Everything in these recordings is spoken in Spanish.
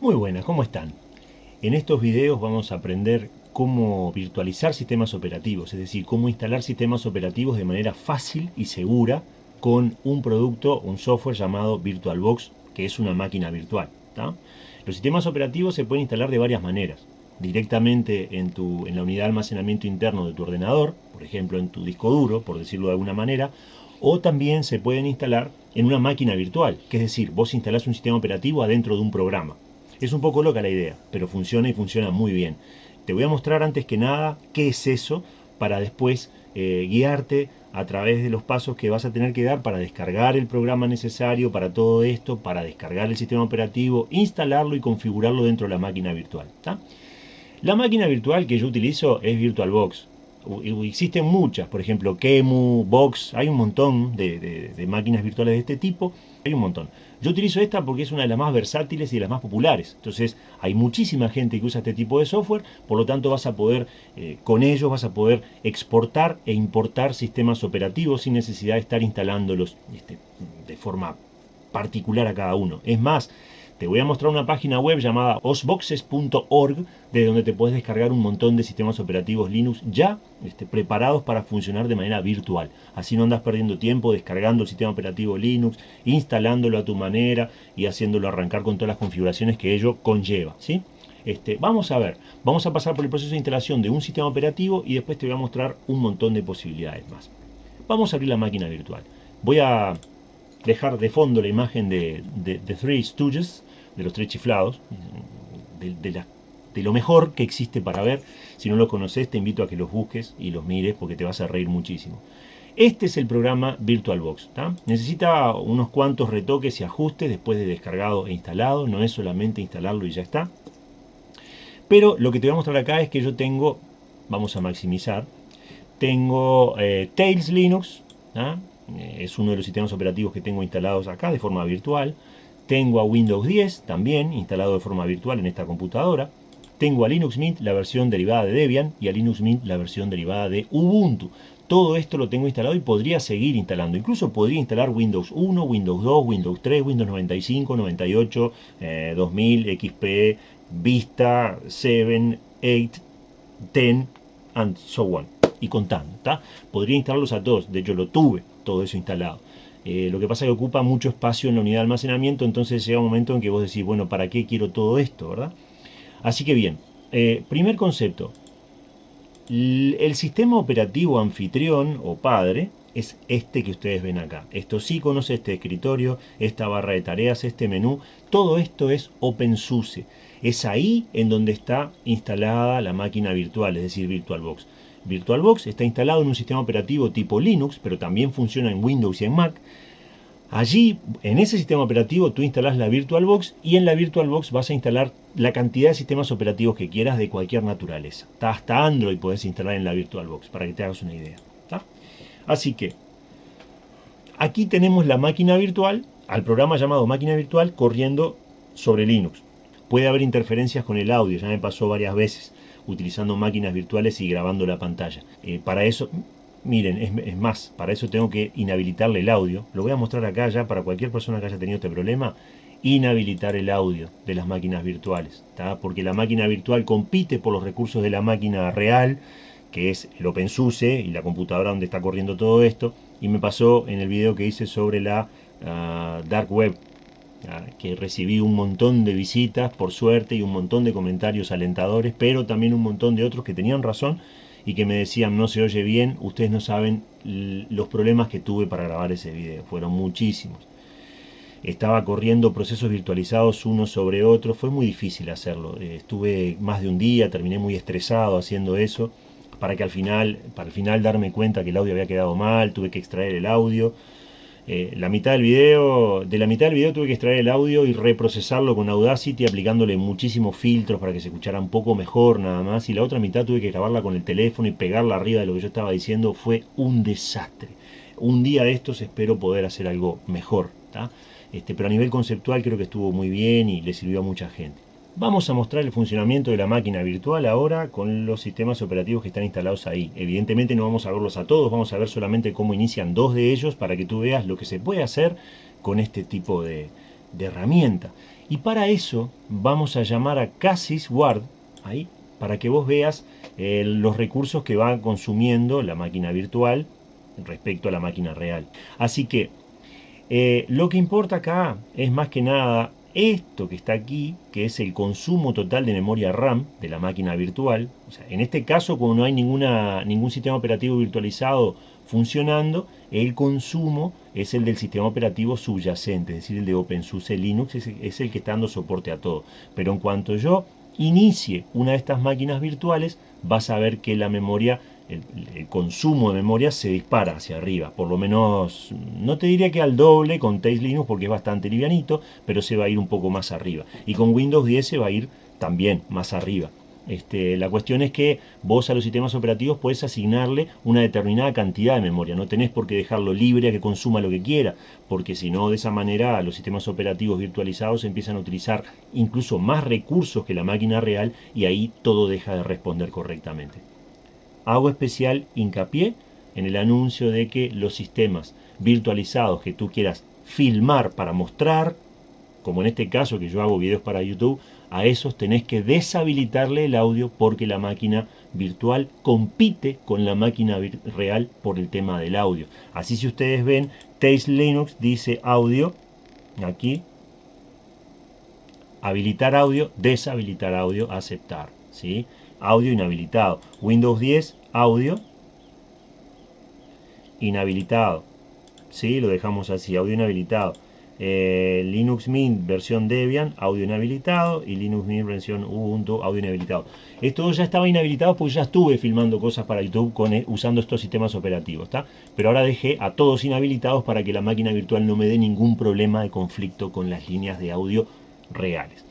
Muy buenas, ¿cómo están? En estos videos vamos a aprender cómo virtualizar sistemas operativos, es decir, cómo instalar sistemas operativos de manera fácil y segura con un producto, un software llamado VirtualBox, que es una máquina virtual. Los sistemas operativos se pueden instalar de varias maneras. Directamente en, tu, en la unidad de almacenamiento interno de tu ordenador, por ejemplo en tu disco duro, por decirlo de alguna manera, o también se pueden instalar en una máquina virtual, que es decir, vos instalás un sistema operativo adentro de un programa. Es un poco loca la idea, pero funciona y funciona muy bien. Te voy a mostrar antes que nada qué es eso para después eh, guiarte a través de los pasos que vas a tener que dar para descargar el programa necesario para todo esto, para descargar el sistema operativo, instalarlo y configurarlo dentro de la máquina virtual. La máquina virtual que yo utilizo es VirtualBox. Existen muchas, por ejemplo, Kemu, Box, hay un montón de, máquinas virtuales de este tipo, hay un montón. Yo utilizo esta porque es una de las más versátiles y de las más populares. Entonces, hay muchísima gente que usa este tipo de software, por lo tanto vas a poder, eh, con ellos vas a poder exportar e importar sistemas operativos sin necesidad de estar instalándolos este, de forma particular a cada uno. Es más, te voy a mostrar una página web llamada osboxes.org de donde te puedes descargar un montón de sistemas operativos Linux ya este, preparados para funcionar de manera virtual. Así no andas perdiendo tiempo descargando el sistema operativo Linux, instalándolo a tu manera y haciéndolo arrancar con todas las configuraciones que ello conlleva. ¿sí? Este, vamos a ver, vamos a pasar por el proceso de instalación de un sistema operativo y después te voy a mostrar un montón de posibilidades más. Vamos a abrir la máquina virtual. Voy a dejar de fondo la imagen de, de, de Three Stooges de los tres chiflados, de, lo mejor que existe para ver. Si no lo conoces, te invito a que los busques y los mires porque te vas a reír muchísimo. Este es el programa VirtualBox. Necesita unos cuantos retoques y ajustes después de descargado e instalado. No es solamente instalarlo y ya está. Pero lo que te voy a mostrar acá es que yo tengo, vamos a maximizar, tengo eh, Tails Linux, eh, es uno de los sistemas operativos que tengo instalados acá de forma virtual. Tengo a Windows 10 también instalado de forma virtual en esta computadora. Tengo a Linux Mint la versión derivada de Debian y a Linux Mint la versión derivada de Ubuntu. Todo esto lo tengo instalado y podría seguir instalando. Incluso podría instalar Windows 1, Windows 2, Windows 3, Windows 95, 98, 2000, XP, Vista, 7, 8, 10, and so on. Y contando, Podría instalarlos a todos. De hecho, lo tuve todo eso instalado. Eh, lo que pasa es que ocupa mucho espacio en la unidad de almacenamiento, entonces llega un momento en que vos decís, bueno, ¿para qué quiero todo esto? ¿verdad? Así que bien, eh, primer concepto. El sistema operativo anfitrión o padre es este que ustedes ven acá. Estos iconos, este escritorio, esta barra de tareas, este menú, todo esto es OpenSUSE. Es ahí en donde está instalada la máquina virtual, es decir, VirtualBox. VirtualBox está instalado en un sistema operativo tipo Linux, pero también funciona en Windows y en Mac. Allí, en ese sistema operativo, tú instalas la VirtualBox y en la VirtualBox vas a instalar la cantidad de sistemas operativos que quieras de cualquier naturaleza. Hasta Android puedes instalar en la VirtualBox, para que te hagas una idea. Así que, aquí tenemos la máquina virtual, al programa llamado máquina virtual, corriendo sobre Linux. Puede haber interferencias con el audio, ya me pasó varias veces utilizando máquinas virtuales y grabando la pantalla. Eh, para eso, miren, es, más, para eso tengo que inhabilitarle el audio. Lo voy a mostrar acá ya para cualquier persona que haya tenido este problema. Inhabilitar el audio de las máquinas virtuales, porque la máquina virtual compite por los recursos de la máquina real, que es el OpenSUSE y la computadora donde está corriendo todo esto. Y me pasó en el video que hice sobre la ah, Dark Web, que recibí un montón de visitas, por suerte, y un montón de comentarios alentadores, pero también un montón de otros que tenían razón y que me decían no se oye bien, ustedes no saben los problemas que tuve para grabar ese video, fueron muchísimos. Estaba corriendo procesos virtualizados uno sobre otro, fue muy difícil hacerlo. Eh, estuve más de un día, terminé muy estresado haciendo eso, para que al final, para al final darme cuenta que el audio había quedado mal, tuve que extraer el audio, eh, la mitad del video, de la mitad del video tuve que extraer el audio y reprocesarlo con Audacity aplicándole muchísimos filtros para que se escuchara un poco mejor nada más. Y la otra mitad tuve que grabarla con el teléfono y pegarla arriba de lo que yo estaba diciendo. Fue un desastre. Un día de estos espero poder hacer algo mejor este, pero a nivel conceptual creo que estuvo muy bien y le sirvió a mucha gente Vamos a mostrar el funcionamiento de la máquina virtual ahora con los sistemas operativos que están instalados ahí. Evidentemente no vamos a verlos a todos, vamos a ver solamente cómo inician dos de ellos para que tú veas lo que se puede hacer con este tipo de, herramienta. Y para eso vamos a llamar a Cassis Ward, ahí, para que vos veas eh, los recursos que va consumiendo la máquina virtual respecto a la máquina real. Así que eh, lo que importa acá es más que nada esto que está aquí, que es el consumo total de memoria RAM de la máquina virtual. en este caso, como no hay ningún sistema operativo virtualizado funcionando, el consumo es el del sistema operativo subyacente, es decir, el de OpenSUSE Linux, es, es el que está dando soporte a todo. Pero en cuanto yo inicie una de estas máquinas virtuales, vas a ver que la memoria el, consumo de memoria se dispara hacia arriba, por lo menos, no te diría que al doble con Tails Linux porque es bastante livianito, pero se va a ir un poco más arriba. Y con Windows 10 se va a ir también más arriba. Este, la cuestión es que vos a los sistemas operativos puedes asignarle una determinada cantidad de memoria. No tenés por qué dejarlo libre a que consuma lo que quiera, porque si no, de esa manera los sistemas operativos virtualizados empiezan a utilizar incluso más recursos que la máquina real y ahí todo deja de responder correctamente hago especial hincapié en el anuncio de que los sistemas virtualizados que tú quieras filmar para mostrar, como en este caso que yo hago videos para YouTube, a esos tenés que deshabilitarle el audio porque la máquina virtual compite con la máquina real por el tema del audio. Así si ustedes ven, Taste Linux dice audio, aquí, habilitar audio, deshabilitar audio, aceptar, ¿sí? Audio inhabilitado. Windows 10 audio inhabilitado. ¿Sí? Lo dejamos así, audio inhabilitado. Eh, Linux Mint versión Debian, audio inhabilitado. Y Linux Mint versión Ubuntu, audio inhabilitado. Esto ya estaba inhabilitado porque ya estuve filmando cosas para YouTube con, e, usando estos sistemas operativos. Pero ahora dejé a todos inhabilitados para que la máquina virtual no me dé ningún problema de conflicto con las líneas de audio reales.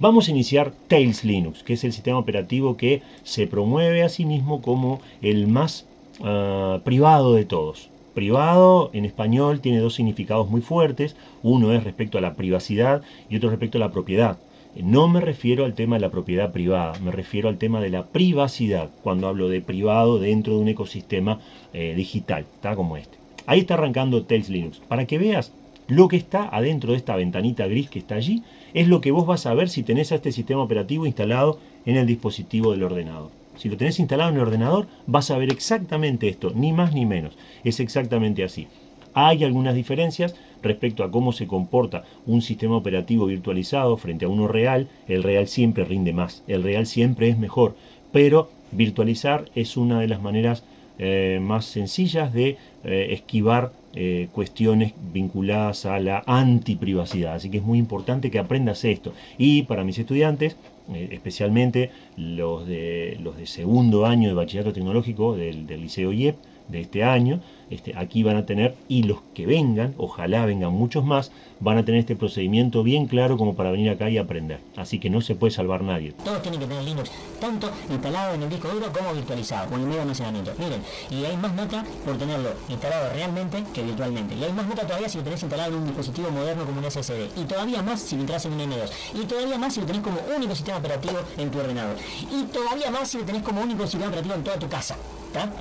Vamos a iniciar Tails Linux, que es el sistema operativo que se promueve a sí mismo como el más ah, privado de todos. Privado en español tiene dos significados muy fuertes, uno es respecto a la privacidad y otro respecto a la propiedad. No me refiero al tema de la propiedad privada, me refiero al tema de la privacidad, cuando hablo de privado dentro de un ecosistema eh, digital, está como este. Ahí está arrancando Tails Linux. Para que veas lo que está adentro de esta ventanita gris que está allí es lo que vos vas a ver si tenés a este sistema operativo instalado en el dispositivo del ordenador. Si lo tenés instalado en el ordenador, vas a ver exactamente esto, ni más ni menos. Es exactamente así. Hay algunas diferencias respecto a cómo se comporta un sistema operativo virtualizado frente a uno real. El real siempre rinde más, el real siempre es mejor, pero virtualizar es una de las maneras eh, más sencillas de eh, esquivar eh, cuestiones vinculadas a la antiprivacidad. Así que es muy importante que aprendas esto. Y para mis estudiantes, especialmente los de, los de segundo año de bachillerato tecnológico del, del Liceo IEP de este año, este, aquí van a tener, y los que vengan, ojalá vengan muchos más, van a tener este procedimiento bien claro como para venir acá y aprender. Así que no se puede salvar nadie. Todos tienen que tener Linux, tanto instalado en el disco duro como virtualizado, con el medio almacenamiento. Miren, y hay más nota por tenerlo instalado realmente que virtualmente. Y hay más nota todavía si lo tenés instalado en un dispositivo moderno como un SSD. Y todavía más si lo entras en un M2. Y todavía más si lo tenés como único sistema operativo en tu ordenador. Y todavía más si lo tenés como único sistema operativo en toda tu casa. ¿Está?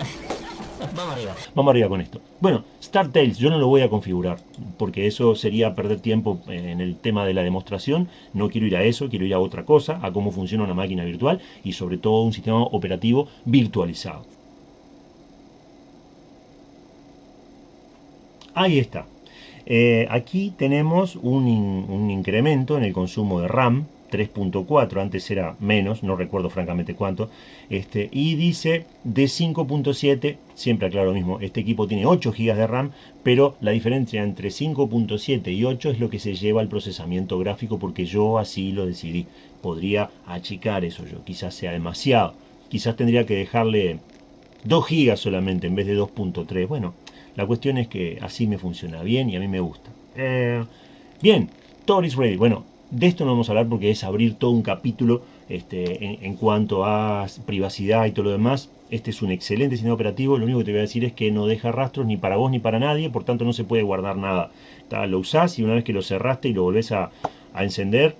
Vamos arriba. Vamos arriba con esto. Bueno, StarTales yo no lo voy a configurar, porque eso sería perder tiempo en el tema de la demostración. No quiero ir a eso, quiero ir a otra cosa, a cómo funciona una máquina virtual y sobre todo un sistema operativo virtualizado. Ahí está. Eh, aquí tenemos un incremento en el consumo de RAM, 3.4, antes era menos, no recuerdo francamente cuánto, este, y dice de 5.7, siempre aclaro lo mismo, este equipo tiene 8 GB de RAM, pero la diferencia entre 5.7 y 8 es lo que se lleva al procesamiento gráfico porque yo así lo decidí. Podría achicar eso yo, quizás sea demasiado, quizás tendría que dejarle 2 GB solamente en vez de 2.3, bueno, la cuestión es que así me funciona bien y a mí me gusta. Eh, bien, Tor is ready. Bueno, de esto no vamos a hablar porque es abrir todo un capítulo este, en, cuanto a privacidad y todo lo demás. Este es un excelente sistema operativo. Lo único que te voy a decir es que no deja rastros ni para vos ni para nadie, por tanto no se puede guardar nada. Lo usás y una vez que lo cerraste y lo volvés a, encender,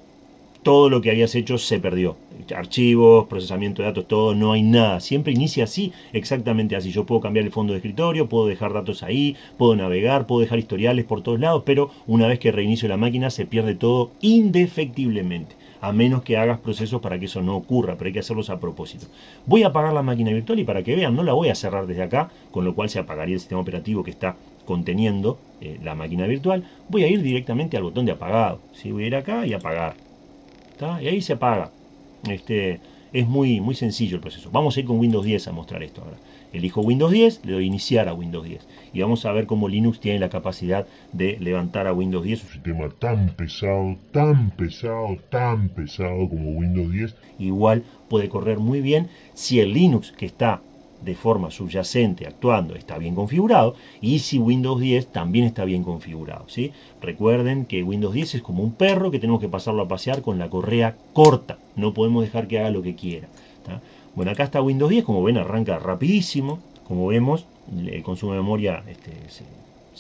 todo lo que habías hecho se perdió. Archivos, procesamiento de datos, todo, no hay nada. Siempre inicia así, exactamente así. Yo puedo cambiar el fondo de escritorio, puedo dejar datos ahí, puedo navegar, puedo dejar historiales por todos lados, pero una vez que reinicio la máquina se pierde todo indefectiblemente a menos que hagas procesos para que eso no ocurra, pero hay que hacerlos a propósito. Voy a apagar la máquina virtual y para que vean, no la voy a cerrar desde acá, con lo cual se apagaría el sistema operativo que está conteniendo eh, la máquina virtual. Voy a ir directamente al botón de apagado. Voy a ir acá y apagar. Y ahí se apaga. Este, es muy, muy sencillo el proceso. Vamos a ir con Windows 10 a mostrar esto ahora. Elijo Windows 10, le doy iniciar a Windows 10. Y vamos a ver cómo Linux tiene la capacidad de levantar a Windows 10. Un sistema tan pesado, tan pesado, tan pesado como Windows 10. Igual puede correr muy bien si el Linux que está de forma subyacente actuando está bien configurado y si Windows 10 también está bien configurado. ¿sí? Recuerden que Windows 10 es como un perro que tenemos que pasarlo a pasear con la correa corta. No podemos dejar que haga lo que quiera. Bueno, acá está Windows 10, como ven arranca rapidísimo. Como vemos, el consumo de memoria este, se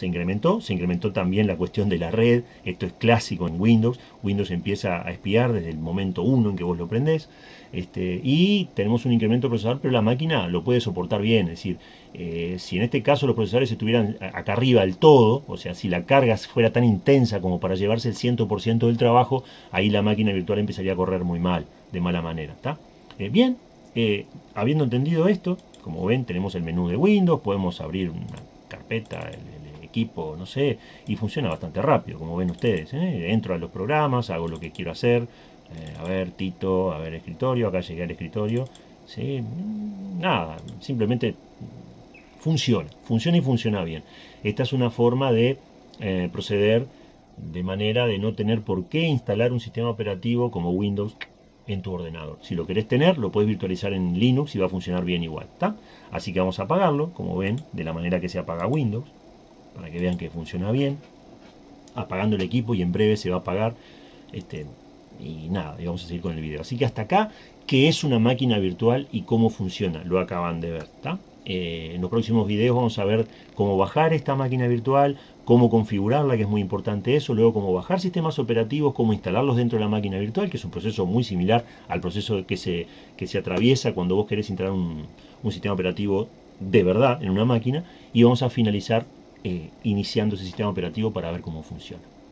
incrementó, se incrementó también la cuestión de la red, esto es clásico en Windows, Windows empieza a espiar desde el momento 1 en que vos lo prendés, este, y tenemos un incremento procesador, pero la máquina lo puede soportar bien, es decir, eh, si en este caso los procesadores estuvieran acá arriba del todo, o sea, si la carga fuera tan intensa como para llevarse el 100% del trabajo, ahí la máquina virtual empezaría a correr muy mal, de mala manera, ¿está? Eh, bien, eh, habiendo entendido esto, como ven, tenemos el menú de Windows, podemos abrir una carpeta, equipo, no sé, y funciona bastante rápido, como ven ustedes. ¿eh? Entro a los programas, hago lo que quiero hacer, eh, a ver, Tito, a ver, escritorio, acá llegué al escritorio, ¿sí? nada, simplemente funciona, funciona y funciona bien. Esta es una forma de eh, proceder de manera de no tener por qué instalar un sistema operativo como Windows en tu ordenador. Si lo querés tener, lo puedes virtualizar en Linux y va a funcionar bien igual. ¿está? Así que vamos a apagarlo, como ven, de la manera que se apaga Windows para que vean que funciona bien. Apagando el equipo y en breve se va a apagar. Este, y nada, y vamos a seguir con el video. Así que hasta acá, ¿qué es una máquina virtual y cómo funciona? Lo acaban de ver, eh, en los próximos videos vamos a ver cómo bajar esta máquina virtual, cómo configurarla, que es muy importante eso, luego cómo bajar sistemas operativos, cómo instalarlos dentro de la máquina virtual, que es un proceso muy similar al proceso que se, que se atraviesa cuando vos querés instalar un, un sistema operativo de verdad en una máquina, y vamos a finalizar eh, iniciando ese sistema operativo para ver cómo funciona.